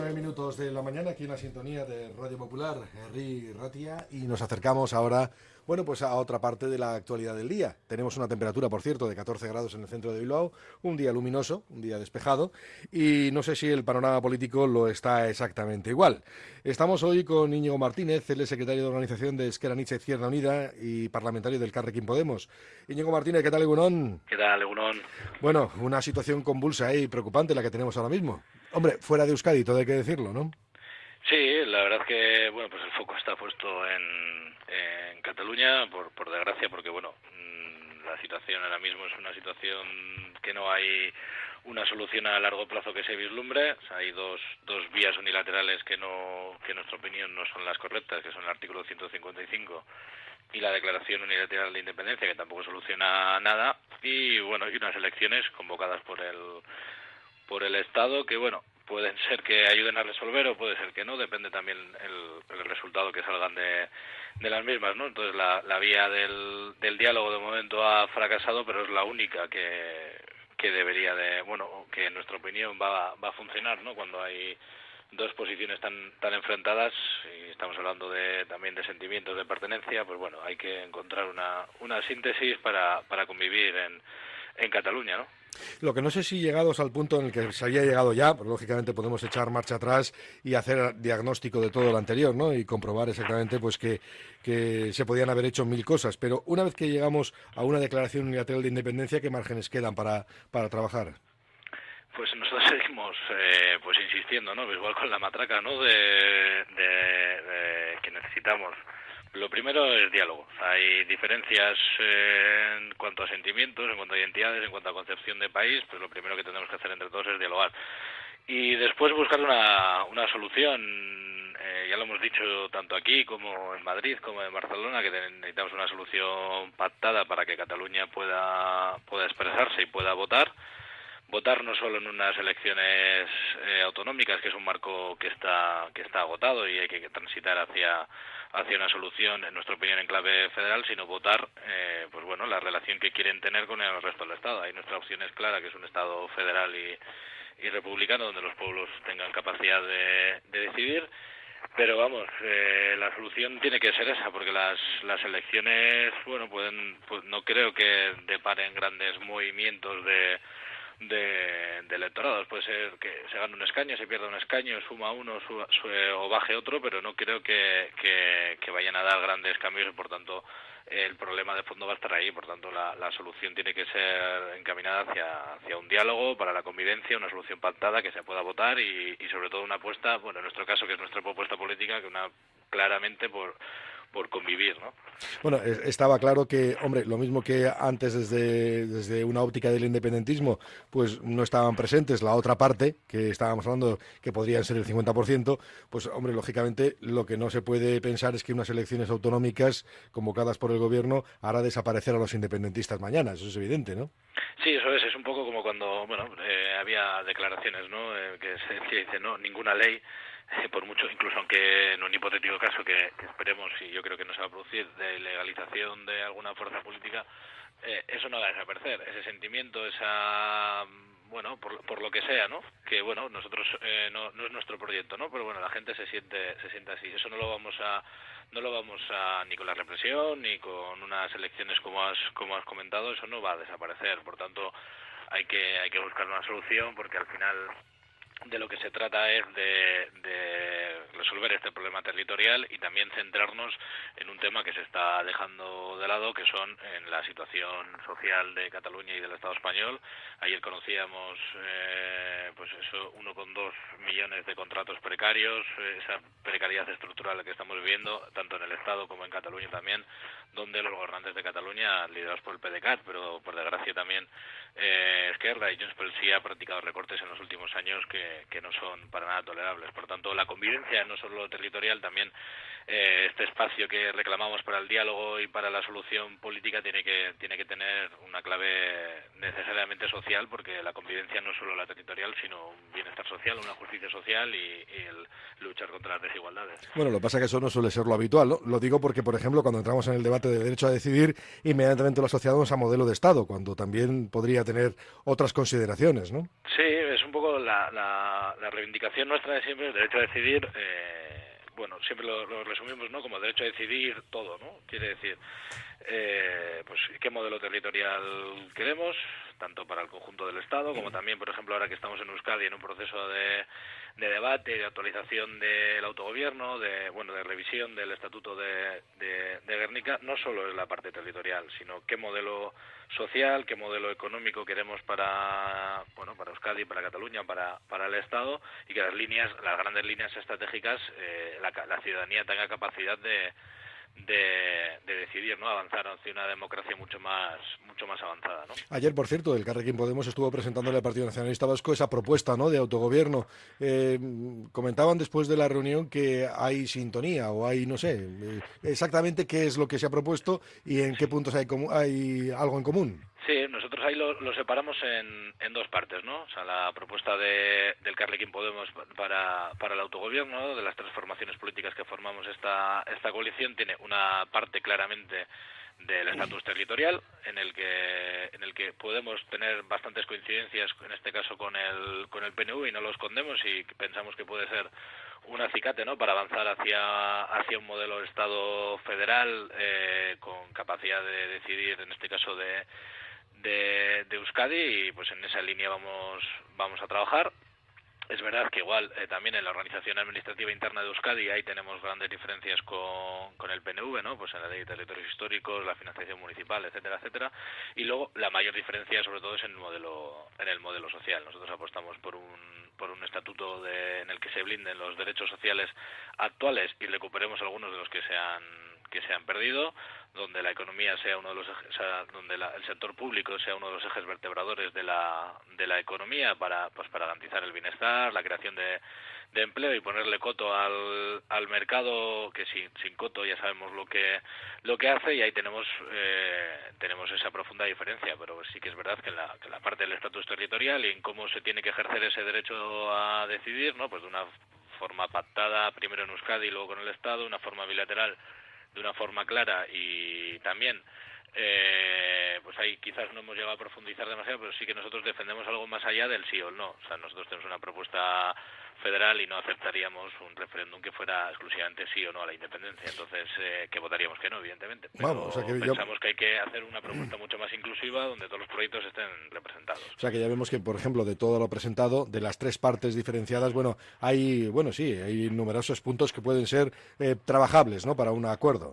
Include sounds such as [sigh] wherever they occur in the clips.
nueve minutos de la mañana aquí en la sintonía de Radio Popular, Henry Ratia, y nos acercamos ahora, bueno, pues a otra parte de la actualidad del día. Tenemos una temperatura, por cierto, de 14 grados en el centro de Bilbao, un día luminoso, un día despejado, y no sé si el panorama político lo está exactamente igual. Estamos hoy con Íñigo Martínez, es secretario de organización de Esquerra Nietzsche Izquierda Unida y parlamentario del Carrequín Podemos. Íñigo Martínez, ¿qué tal, Egunon? ¿Qué tal, Egunon? Bueno, una situación convulsa y preocupante la que tenemos ahora mismo. Hombre, fuera de Euskadi, todo hay que decirlo, ¿no? Sí, la verdad que bueno, pues el foco está puesto en, en Cataluña, por, por desgracia, porque bueno, mm, la situación ahora mismo es una situación que no hay una solución a largo plazo que se vislumbre. Hay dos, dos vías unilaterales que, no, que en nuestra opinión no son las correctas, que son el artículo 155 y la declaración unilateral de independencia, que tampoco soluciona nada. Y bueno, y unas elecciones convocadas por el por el Estado que, bueno, pueden [laughs] ser que ayuden a resolver o puede ser que no, depende también el, resultado que salgan de, de, las mismas, ¿no? Entonces la, la vía del, del, diálogo de momento ha fracasado, pero es la única que, que debería de, bueno, que en nuestra opinión va, va a funcionar, ¿no? Cuando hay dos posiciones tan tan enfrentadas y estamos hablando de también de sentimientos de pertenencia pues bueno hay que encontrar una una síntesis para para convivir en en Cataluña no lo que no sé si llegados al punto en el que se había llegado ya, pues lógicamente podemos echar marcha atrás y hacer diagnóstico de todo lo anterior, ¿no? Y comprobar exactamente pues que, que se podían haber hecho mil cosas. Pero una vez que llegamos a una declaración unilateral de independencia, ¿qué márgenes quedan para, para trabajar? Pues nosotros [laughs] seguimos eh, pues insistiendo, ¿no? Igual con la matraca, ¿no? De, de, de que necesitamos lo primero es diálogo. Hay diferencias eh, en cuanto a sentimientos, en cuanto a identidades, en cuanto a concepción de país, pues lo primero que tenemos que hacer entre todos es dialogar. Y después buscar una, una solución, eh, ya lo hemos dicho tanto aquí como en Madrid, como en Barcelona, que necesitamos una solución pactada para que Cataluña pueda, pueda expresarse y pueda votar votar no solo en unas elecciones eh, autonómicas, que es un marco que está que está agotado y hay que transitar hacia hacia una solución, en nuestra opinión, en clave federal, sino votar, eh, pues bueno, la relación que quieren tener con el resto del Estado. Ahí nuestra opción es clara, que es un Estado federal y, y republicano, donde los pueblos tengan capacidad de, de decidir. Pero vamos, eh, la solución tiene que ser esa, porque las, las elecciones, bueno, pueden, pues no creo que deparen grandes movimientos de de, de electorados. Puede ser que se gane un escaño, se pierda un escaño, suma uno suba, sube, o baje otro, pero no creo que, que, vayan a dar grandes cambios y, por tanto, el problema de fondo va a estar ahí. Por tanto, la, la solución tiene que ser encaminada hacia, hacia un diálogo para la convivencia, una solución pactada que se pueda votar y, y sobre todo una apuesta, bueno, en nuestro caso, que es nuestra propuesta política, que una claramente por por convivir, ¿no? Bueno, estaba claro que, hombre, lo mismo que antes desde, desde una óptica del independentismo, pues no estaban presentes la otra parte, que estábamos hablando que podrían ser el 50%, pues, hombre, lógicamente lo que no se puede pensar es que unas elecciones autonómicas convocadas por el gobierno hará desaparecer a los independentistas mañana, eso es evidente, ¿no? Sí, eso es, es un poco como cuando, bueno, eh, había declaraciones, ¿no?, eh, que se dice, no, ninguna ley [laughs] por mucho, incluso aunque en un hipotético caso que, esperemos y yo creo que no se va a producir de legalización de alguna fuerza política, eh, eso no va a desaparecer. Ese sentimiento, esa bueno, por, por lo que sea, ¿no? Que bueno, nosotros eh, no, no es nuestro proyecto, ¿no? Pero bueno, la gente se siente se siente así. Eso no lo vamos a no lo vamos a ni con la represión ni con unas elecciones como has como has comentado, eso no va a desaparecer. Por tanto, hay que hay que buscar una solución porque al final de lo que se trata es de, de, resolver este problema territorial y también centrarnos en un tema que se está dejando de lado, que son en la situación social de Cataluña y del Estado español. Ayer conocíamos, eh, pues eso, 1,2 millones de contratos precarios, esa precariedad estructural que estamos viviendo, tanto en el Estado como en Cataluña también, donde los gobernantes de Cataluña, liderados por el PDCAT, pero por desgracia también eh, Esquerra y Junts pel sí ha practicado recortes en los últimos años que, que, no son para nada tolerables. Por tanto, la convivencia, no solo territorial, también eh, este espacio que reclamamos para el diálogo y para la solución política tiene que, tiene que tener una clave necesariamente social, porque la convivencia no es solo la territorial, sino un bienestar social, una justicia social y, y el luchar contra las desigualdades. Bueno, lo que pasa es que eso no suele ser lo habitual, ¿no? Lo digo porque, por ejemplo, cuando entramos en el debate de derecho a decidir, inmediatamente lo asociamos a modelo de Estado, cuando también podría tener otras consideraciones, ¿no? Sí, un poco la, la, la reivindicación nuestra de siempre el derecho a decidir eh, bueno siempre lo, resumimos no como derecho a decidir todo no quiere decir eh, pues qué modelo territorial queremos tanto para el conjunto del Estado como también por ejemplo ahora que estamos en Euskadi en un proceso de de debate, de actualización del autogobierno, de bueno, de revisión del estatuto de, de, Guernica, no solo es la parte territorial, sino qué modelo social, qué modelo económico queremos para bueno, para Euskadi, para Cataluña, para para el Estado y que las líneas, las grandes líneas estratégicas, eh, la, la ciudadanía tenga capacidad de de, decidir, ¿no? Avanzar hacia una democracia mucho más, mucho más avanzada, ¿no? Ayer, por cierto, el Carrequín Podemos estuvo presentándole al Partido Nacionalista Vasco esa propuesta, ¿no? De autogobierno. Eh, comentaban después de la reunión que hay sintonía o hay, no sé, eh, exactamente qué es lo que se ha propuesto y en qué puntos hay, hay algo en común. Sí, nosotros ahí lo, separamos en, en, dos partes, ¿no? O sea, la propuesta de, del Carlequín Podemos para, para el autogobierno, de las transformaciones políticas que formamos esta, esta coalición, tiene una parte claramente del estatus territorial en el que en el que podemos tener bastantes coincidencias en este caso con el con el PNV y no lo escondemos y pensamos que puede ser un acicate no para avanzar hacia hacia un modelo de estado federal eh, con capacidad de decidir en este caso de de, Euskadi y pues en esa línea vamos, vamos a trabajar. Es verdad que igual eh, también en la organización administrativa interna de Euskadi ahí tenemos grandes diferencias con, con el PNV, ¿no? Pues en la ley de territorios históricos, la financiación municipal, etcétera, etcétera. Y luego la mayor diferencia sobre todo es en el modelo en el modelo social. Nosotros apostamos por un por un estatuto de, en el que se blinden los derechos sociales actuales y recuperemos algunos de los que se han que se han perdido donde la economía sea uno de los ejes, donde el sector público sea uno de los ejes vertebradores de la de la economía para pues para garantizar el bienestar la creación de, de empleo y ponerle coto al, al mercado que sin, sin coto ya sabemos lo que lo que hace y ahí tenemos eh, tenemos esa profunda diferencia. Pero sí que es verdad que en la, que la parte del estatus territorial y en cómo se tiene que ejercer ese derecho a decidir no pues de una forma pactada primero en Euskadi y luego con el Estado una forma bilateral de una forma clara y también eh, pues ahí quizás no hemos llegado a profundizar demasiado, pero sí que nosotros defendemos algo más allá del sí o el no. O sea, nosotros tenemos una propuesta federal y no aceptaríamos un referéndum que fuera exclusivamente sí o no a la independencia. Entonces, eh, que votaríamos que no, evidentemente. Pero pensamos que hay que hacer una propuesta mucho más inclusiva donde todos los proyectos estén representados. O sea, que ya vemos que, por ejemplo, de todo lo presentado, de las tres partes diferenciadas, bueno, hay, bueno, sí, hay numerosos puntos que pueden ser eh, trabajables, ¿no?, para un acuerdo.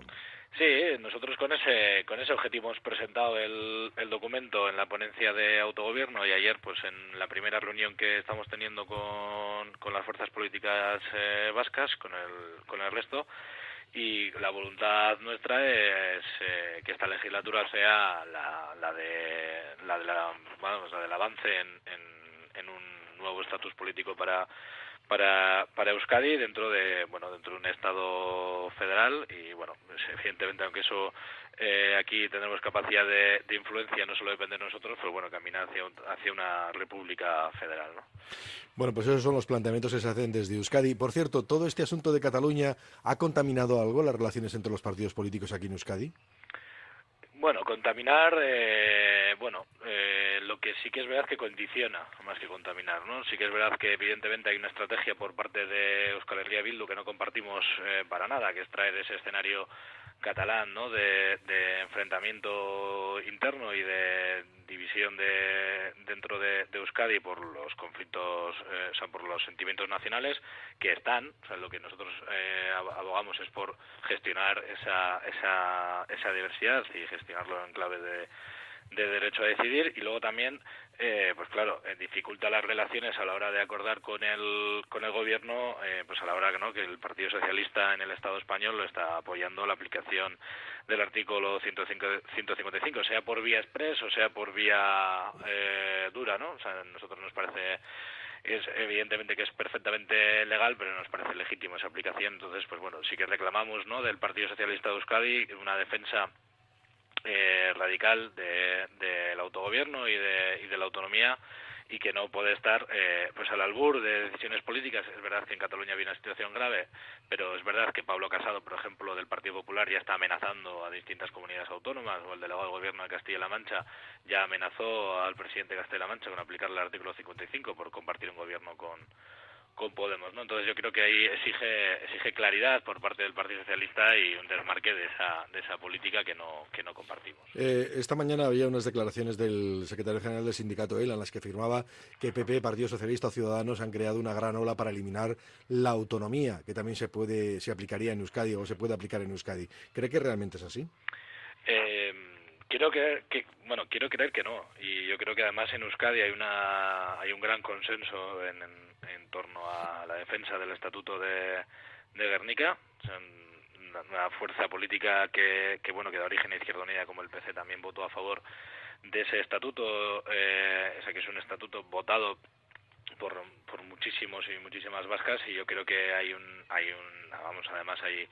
Sí, nosotros con ese con ese objetivo hemos presentado el, el documento en la ponencia de autogobierno y ayer, pues en la primera reunión que estamos teniendo con, con las fuerzas políticas eh, vascas, con el, con el resto, y la voluntad nuestra es eh, que esta legislatura sea la, la de la, de la, bueno, la del avance en, en, en un nuevo estatus político para para, para Euskadi dentro de bueno dentro de un estado federal y bueno pues, evidentemente aunque eso eh, aquí tenemos capacidad de, de, influencia no solo depende de nosotros pero bueno caminar hacia hacia una república federal ¿no? bueno pues esos son los planteamientos que se hacen desde Euskadi por cierto todo este asunto de Cataluña ha contaminado algo las relaciones entre los partidos políticos aquí en Euskadi bueno, contaminar, eh, bueno, eh, lo que sí que es verdad que condiciona más que contaminar, ¿no? Sí que es verdad que evidentemente hay una estrategia por parte de Euskal Herria Bildu que no compartimos eh, para nada, que es traer ese escenario catalán, ¿no? De, de enfrentamiento interno y de división de, dentro de, Euskadi por los conflictos, eh, o sea, por los sentimientos nacionales que están, o sea, lo que nosotros eh, abogamos es por gestionar esa, esa, esa diversidad y gestionarlo en clave de, de derecho a decidir y luego también eh, pues claro eh, dificulta las relaciones a la hora de acordar con el con el gobierno eh, pues a la hora ¿no? que el Partido Socialista en el Estado español lo está apoyando la aplicación del artículo 155 sea por vía express o sea por vía eh, dura no o sea a nosotros nos parece es evidentemente que es perfectamente legal, pero nos parece legítimo esa aplicación. Entonces, pues bueno, sí que reclamamos, ¿no? Del Partido Socialista de Euskadi una defensa eh, radical del de, autogobierno y de, y de la autonomía y que no puede estar eh, pues al albur de decisiones políticas. Es verdad que en Cataluña había una situación grave, pero es verdad que Pablo Casado, por ejemplo, del Partido Popular ya está amenazando a distintas comunidades autónomas o el delegado del gobierno de Castilla-La Mancha ya amenazó al presidente de Castilla-La Mancha con aplicarle el artículo 55 por compartir un gobierno con con Podemos, ¿no? Entonces yo creo que ahí exige exige claridad por parte del Partido Socialista y un desmarque de esa de esa política que no que no compartimos. Eh, esta mañana había unas declaraciones del secretario general del sindicato ELA en las que afirmaba que PP, Partido Socialista o Ciudadanos han creado una gran ola para eliminar la autonomía, que también se puede se aplicaría en Euskadi o se puede aplicar en Euskadi. ¿Cree que realmente es así? Eh, quiero creer que bueno quiero creer que no y yo creo que además en Euskadi hay una hay un gran consenso en en torno a la defensa del Estatuto de, de Guernica. una fuerza política que, que, bueno que da origen a Izquierda Unida como el PC también votó a favor de ese estatuto, eh, que es un estatuto votado por, por muchísimos y muchísimas vascas y yo creo que hay un hay un vamos además hay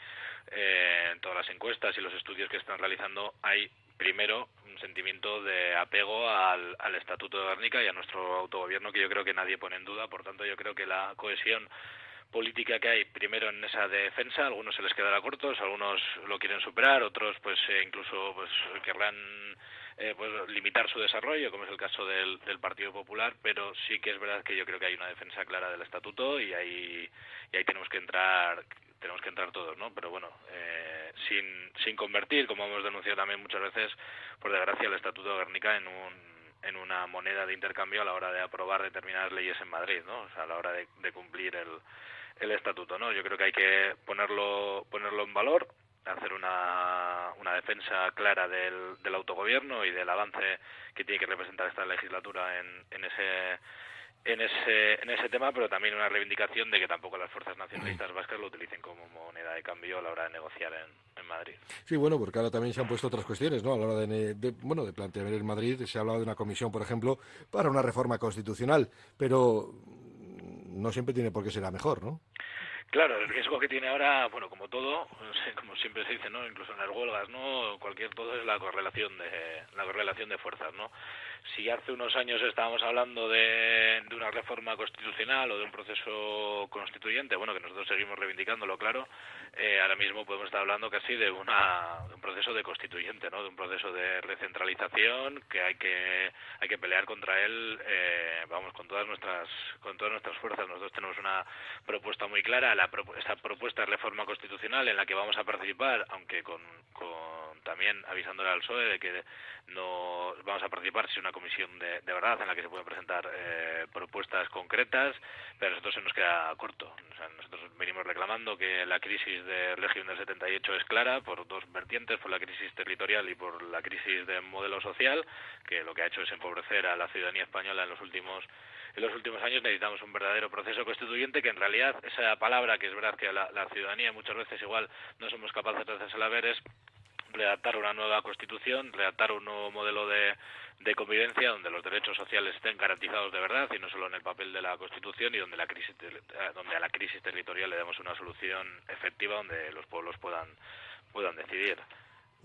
eh, en todas las encuestas y los estudios que están realizando hay primero un sentimiento de apego al, al Estatuto de Guernica y a nuestro autogobierno que yo creo que nadie pone en duda. Por tanto, yo creo que la cohesión política que hay primero en esa defensa, algunos se les quedará cortos, algunos lo quieren superar, otros pues eh, incluso pues querrán eh, pues limitar su desarrollo, como es el caso del, del Partido Popular, pero sí que es verdad que yo creo que hay una defensa clara del estatuto y ahí y ahí tenemos que entrar tenemos que entrar todos, ¿no? Pero bueno, eh, sin, sin convertir, como hemos denunciado también muchas veces, por desgracia, el Estatuto de Guernica en un en una moneda de intercambio a la hora de aprobar determinadas leyes en Madrid, ¿no? O sea, a la hora de, de cumplir el, el estatuto, ¿no? Yo creo que hay que ponerlo ponerlo en valor, hacer una, una defensa clara del, del autogobierno y del avance que tiene que representar esta legislatura en, en ese en ese, en ese tema, pero también una reivindicación de que tampoco las fuerzas nacionalistas vascas lo utilicen como moneda de cambio a la hora de negociar en, en Madrid. Sí, bueno, porque ahora también se han puesto otras cuestiones, ¿no? A la hora de, de, bueno, de plantear en Madrid se ha hablado de una comisión, por ejemplo, para una reforma constitucional, pero no siempre tiene por qué ser la mejor, ¿no? Claro, el riesgo que tiene ahora, bueno, todo, [laughs] como siempre se dice, ¿no? Incluso en las huelgas, ¿no? Cualquier todo es la correlación de la correlación de fuerzas, ¿no? si hace unos años estábamos hablando de, de, una reforma constitucional o de un proceso constituyente, bueno, que nosotros seguimos reivindicándolo, claro, eh, ahora mismo podemos estar hablando casi de, una, de un proceso de constituyente, ¿no? De un proceso de recentralización que hay que hay que pelear contra él, eh, vamos, con todas nuestras con todas nuestras fuerzas. Nosotros tenemos una propuesta muy clara, la esta propuesta de reforma constitucional en la que vamos a participar, aunque con, con también avisándole al PSOE de que no vamos a participar si una comisión de, de verdad en la que se pueden presentar eh, propuestas concretas, pero a nosotros se nos queda corto. O sea, nosotros venimos reclamando que la crisis del régimen del 78 es clara por dos vertientes, por la crisis territorial y por la crisis del modelo social, que lo que ha hecho es empobrecer a la ciudadanía española en los últimos en los últimos años necesitamos un verdadero proceso constituyente que en realidad esa palabra que es verdad que la, la ciudadanía muchas veces igual no somos capaces de hacerse ver es redactar una nueva constitución, redactar un nuevo modelo de, convivencia donde los derechos sociales estén garantizados de verdad y no solo en el papel de la Constitución y donde la crisis donde a la crisis territorial le demos una solución efectiva donde los pueblos puedan puedan decidir.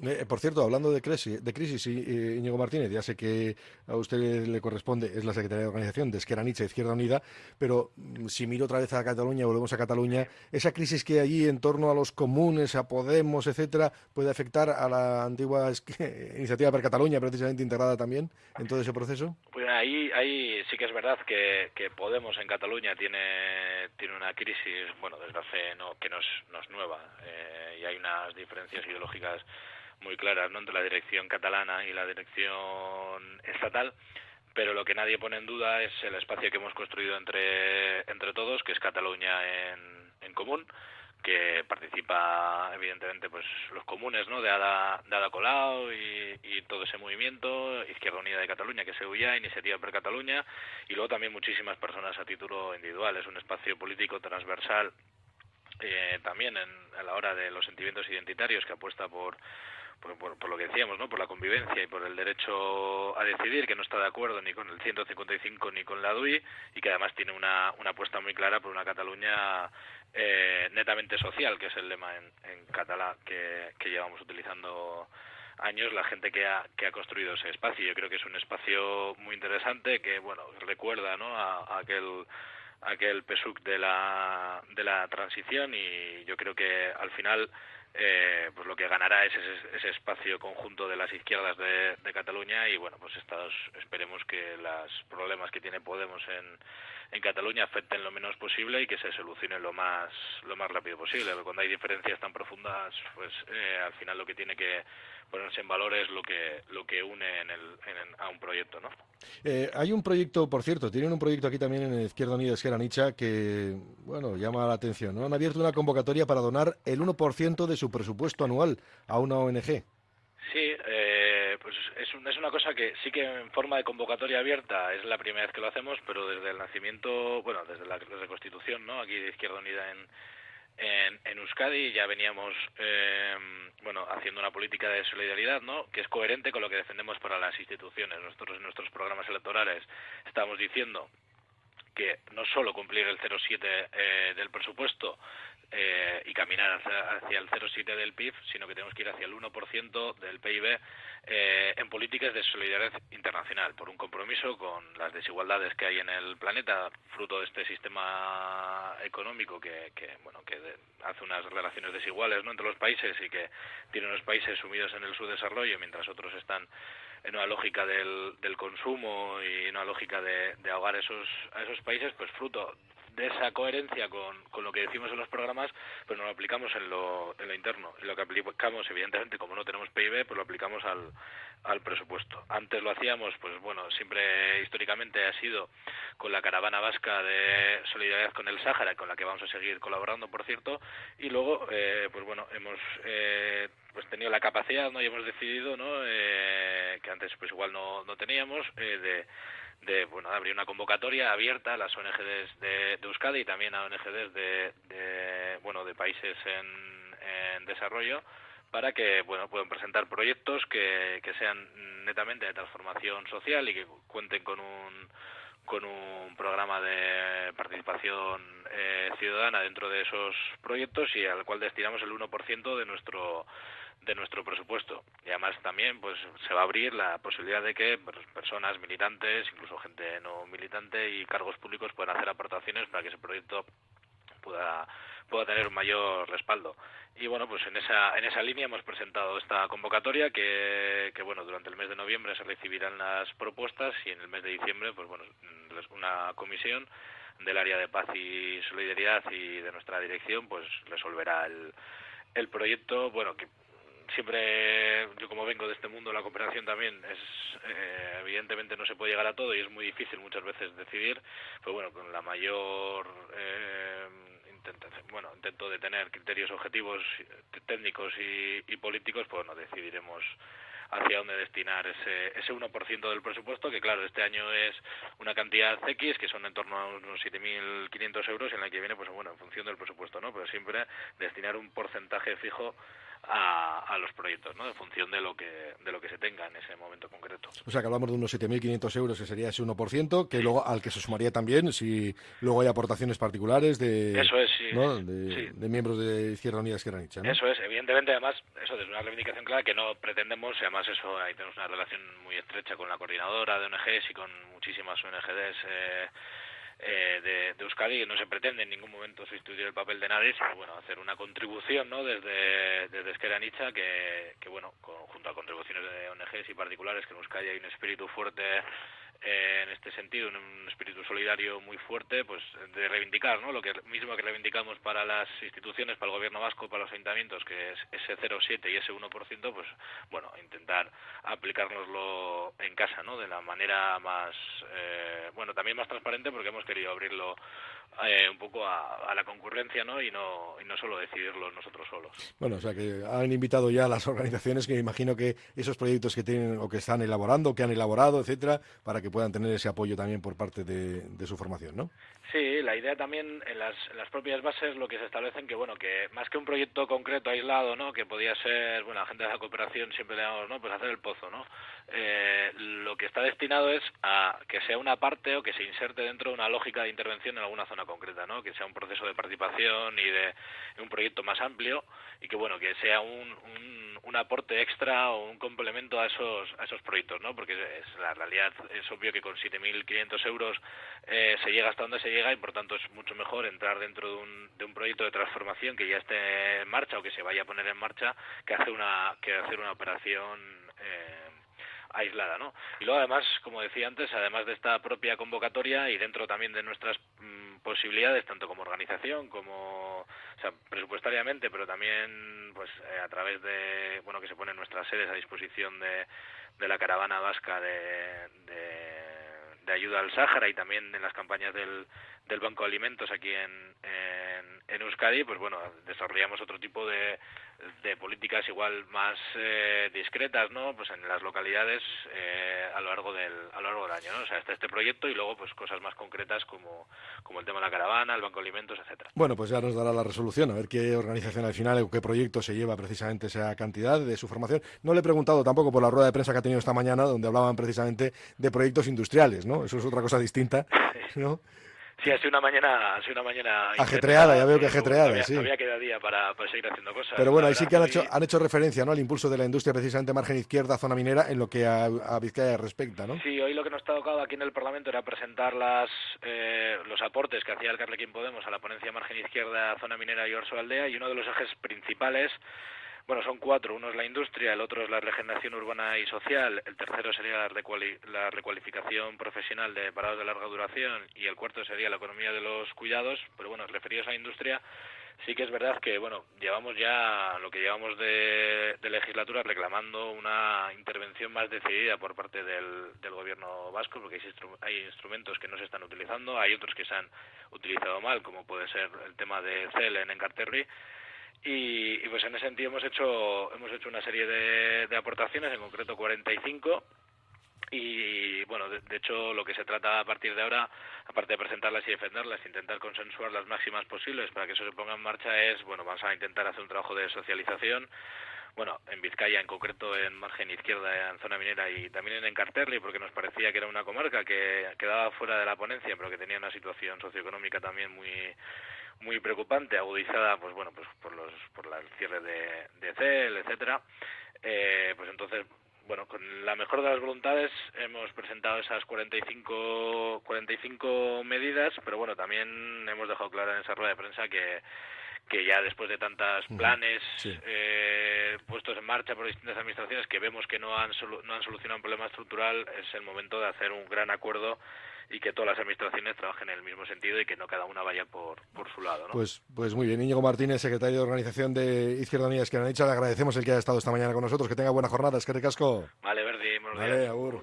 Eh, por cierto, hablando de crisis, de crisis eh, Íñigo Martínez, ya sé que a usted le corresponde, es la Secretaría de Organización de Esquerra Nietzsche, Izquierda Unida, pero mm, si miro otra vez a Cataluña, volvemos a Cataluña, esa crisis que hay allí en torno a los comunes, a Podemos, etcétera, puede afectar a la antigua [laughs] iniciativa per Cataluña, precisamente integrada también en todo ese proceso. Pues ahí, ahí sí que es verdad que, que Podemos en Cataluña tiene, tiene una crisis, bueno, desde hace, no, que no es, nueva, eh, y hay unas diferencias ideológicas muy claras ¿no? entre la dirección catalana y la dirección estatal pero lo que nadie pone en duda es el espacio que hemos construido entre entre todos que es Cataluña en, en común que participa evidentemente pues los comunes no de Ada, de Ada Colau y, y, todo ese movimiento Izquierda Unida de Cataluña que se huya Iniciativa per Cataluña y luego también muchísimas personas a título individual es un espacio político transversal eh, también en, a la hora de los sentimientos identitarios que apuesta por por, por, por, lo que decíamos, ¿no? por la convivencia y por el derecho a decidir, que no está de acuerdo ni con el 155 ni con la DUI y que además tiene una, una apuesta muy clara por una Cataluña eh, netamente social, que es el lema en, en catalá que, que llevamos utilizando años la gente que ha, que ha construido ese espacio. Yo creo que es un espacio muy interesante que, bueno, recuerda ¿no? a, a aquel aquel de la, de la transición y yo creo que al final eh, pues lo que ganará es ese, ese, espacio conjunto de las izquierdas de, de Cataluña y bueno pues estados, esperemos que los problemas que tiene Podemos en, en Cataluña afecten lo menos posible y que se solucione lo más lo más rápido posible. cuando hay diferencias tan profundas, pues eh, al final lo que tiene que ponerse en valor es lo que lo que une en el, a un proyecto, ¿no? Eh, hay un proyecto, por cierto, tienen un proyecto aquí también en Izquierda Unida Esquerra Nicha que, bueno, llama la atención, ¿no? Han abierto una convocatoria para donar el 1% de su presupuesto anual a una ONG. Sí, eh, pues es, es, una cosa que sí que en forma de convocatoria abierta es la primera vez que lo hacemos, pero desde el nacimiento, bueno, desde la reconstitución, ¿no? Aquí de Izquierda Unida en, en, Euskadi ya veníamos, eh, bueno, haciendo una política de solidaridad, ¿no? Que es coherente con lo que defendemos para las instituciones. Nosotros en nuestros programas electorales estamos diciendo que no solo cumplir el 0,7 eh, del presupuesto eh, y caminar hacia, el 0,7 del PIB, sino que tenemos que ir hacia el 1% del PIB eh, en políticas de solidaridad internacional, por un compromiso con las desigualdades que hay en el planeta, fruto de este sistema económico que, bueno, que hace unas relaciones desiguales ¿no? entre los países y que tiene unos países sumidos en el subdesarrollo mientras otros están en una lógica del, del consumo y en una lógica de, de ahogar esos, a esos países, pues fruto de esa coherencia con, con, lo que decimos en los programas, pues no lo aplicamos en lo, en lo interno. Y lo que aplicamos, evidentemente, como no tenemos PIB, pues lo aplicamos al, al presupuesto. Antes lo hacíamos, pues bueno, siempre históricamente ha sido con la caravana vasca de solidaridad con el Sáhara, con la que vamos a seguir colaborando, por cierto, y luego, eh, pues bueno, hemos eh, pues tenido la capacidad, ¿no? Y hemos decidido, ¿no? Eh, que antes pues igual no, no teníamos, eh, de de bueno abrir una convocatoria abierta a las ONGs de, de Euskadi y también a ONGs de, de bueno de países en, en desarrollo para que bueno puedan presentar proyectos que, que sean netamente de transformación social y que cuenten con un con un programa de participación eh, ciudadana dentro de esos proyectos y al cual destinamos el 1% de nuestro de nuestro presupuesto. Y además también pues se va a abrir la posibilidad de que pues, personas militantes, incluso gente no militante y cargos públicos puedan hacer aportaciones para que ese proyecto pueda pueda tener un mayor respaldo. Y bueno, pues en esa en esa línea hemos presentado esta convocatoria que, que bueno, durante el mes de noviembre se recibirán las propuestas y en el mes de diciembre pues bueno, una comisión del área de paz y solidaridad y de nuestra dirección pues resolverá el el proyecto, bueno, que siempre yo como vengo de este mundo la cooperación también es eh, evidentemente no se puede llegar a todo y es muy difícil muchas veces decidir pero bueno con la mayor eh, intento, bueno intento de tener criterios objetivos técnicos y, y políticos pues bueno decidiremos hacia dónde destinar ese, ese 1% del presupuesto, que claro, este año es una cantidad X, que son en torno a unos 7.500 euros, en la que viene, pues bueno, en función del presupuesto, ¿no? Pero siempre destinar un porcentaje fijo a, a, los proyectos, ¿no? En función de lo que de lo que se tenga en ese momento concreto. O sea, que hablamos de unos 7.500 euros, que sería ese 1%, que luego al que se sumaría también si luego hay aportaciones particulares de, eso es, sí, de, de, miembros de Izquierda Unida Nietzsche, ¿no? Eso es, evidentemente, además, eso es una reivindicación clara que no pretendemos, y además eso, ahí tenemos una relación muy estrecha con la coordinadora de ONGs y con muchísimas ONGs eh, eh, de, de, Euskadi que no se pretende en ningún momento sustituir el papel de nadie, sino bueno, hacer una contribución ¿no? desde, desde Esquerra Nicha que, que bueno, con, junto a contribuciones de ONGs y particulares, que en Euskadi hay un espíritu fuerte eh, en este sentido, un espíritu solidario muy fuerte, pues de reivindicar, ¿no? Lo que mismo que reivindicamos para las instituciones, para el gobierno vasco, para los ayuntamientos, que es ese 0,7 y ese 1%, pues bueno, intentar aplicárnoslo en casa, ¿no? De la manera más, eh, bueno, también más transparente porque hemos querido abrirlo eh, un poco a, a, la concurrencia ¿no? Y, no, y no solo decidirlo nosotros solos. Bueno, o sea que han invitado ya a las organizaciones que me imagino que esos proyectos que tienen o que están elaborando, que han elaborado, etcétera, para que puedan tener ese apoyo también por parte de, su formación, ¿no? Sí, la idea también en las, en las propias bases lo que se establecen que bueno que más que un proyecto concreto aislado, ¿no? Que podía ser, bueno, la gente de la cooperación siempre le damos, ¿no? Pues hacer el pozo, ¿no? Eh, lo que está destinado es a que sea una parte o que se inserte dentro de una lógica de intervención en alguna zona concreta, ¿no? Que sea un proceso de participación y de un proyecto más amplio y que bueno que sea un, un, un aporte extra o un complemento a esos a esos proyectos, ¿no? Porque es, la realidad es obvio que con 7.500 euros eh, se llega hasta donde se llega y por tanto es mucho mejor entrar dentro de un, de un proyecto de transformación que ya esté en marcha o que se vaya a poner en marcha que hacer una que hacer una operación eh, aislada, ¿no? Y luego además, como decía antes, además de esta propia convocatoria y dentro también de nuestras mm, posibilidades, tanto como organización como, o sea, presupuestariamente, pero también, pues, eh, a través de, bueno, que se ponen nuestras sedes a disposición de, de la caravana vasca de, de ayuda al Sáhara y también en las campañas del, del Banco de Alimentos aquí en, en, Euskadi, pues bueno, desarrollamos otro tipo de, de políticas igual más eh, discretas, ¿no? Pues en las localidades eh, a lo largo del a lo largo del año, ¿no? O sea, está este proyecto y luego pues cosas más concretas como, como el tema de la caravana, el Banco de Alimentos, etcétera. Bueno, pues ya nos dará la resolución, a ver qué organización al final o qué proyecto se lleva precisamente esa cantidad de su formación. No le he preguntado tampoco por la rueda de prensa que ha tenido esta mañana, donde hablaban precisamente de proyectos industriales, ¿no? Eso es otra cosa distinta, [laughs] ¿no? Sí, ha sido una mañana, ha sido una mañana ajetreada, ya veo que ajetreada, sí. Había quedado día para, para, seguir haciendo cosas. Pero bueno, ahí sí que han hecho, han hecho referencia, ¿no? Al impulso de la industria, precisamente margen izquierda, zona minera, en lo que a, a Vizcaya respecta, ¿no? Sí, hoy lo que nos ha tocado aquí en el Parlamento era presentar las, eh, los aportes que hacía el Carlequín Podemos a la ponencia margen izquierda, zona minera y Orso Aldea, y uno de los ejes principales bueno, son cuatro. Uno es la industria, el otro es la regeneración urbana y social, el tercero sería la, recuali la recualificación profesional de parados de larga duración y el cuarto sería la economía de los cuidados. Pero bueno, referidos a la industria, sí que es verdad que, bueno, llevamos ya lo que llevamos de, legislatura reclamando una intervención más decidida por parte del, gobierno vasco, porque hay, hay instrumentos que no se están utilizando, hay otros que se han utilizado mal, como puede ser el tema de CEL en Encarterri, y, y, pues en ese sentido hemos hecho hemos hecho una serie de, de aportaciones, en concreto 45 y bueno, de, de, hecho lo que se trata a partir de ahora, aparte de presentarlas y defenderlas, intentar consensuar las máximas posibles para que eso se ponga en marcha es, bueno, vamos a intentar hacer un trabajo de socialización, bueno, en Vizcaya en concreto en margen izquierda en zona minera y también en Encarterri porque nos parecía que era una comarca que quedaba fuera de la ponencia pero que tenía una situación socioeconómica también muy muy preocupante, agudizada, pues bueno, pues por los por la, el cierre de, de CEL, etcétera. Eh, pues entonces, bueno, con la mejor de las voluntades hemos presentado esas 45 45 medidas, pero bueno, también hemos dejado claro en esa rueda de prensa que que ya después de tantos planes sí. eh, puestos en marcha por distintas administraciones que vemos que no han, solu no han solucionado un problema estructural, es el momento de hacer un gran acuerdo y que todas las administraciones trabajen en el mismo sentido y que no cada una vaya por, por su lado. ¿no? Pues, pues muy bien. Íñigo Martínez, secretario de Organización de Izquierda Unida que han dicho, le agradecemos el que haya estado esta mañana con nosotros. Que tenga buena jornada. Es que ricasco. Vale, Verdi. Vale, agur.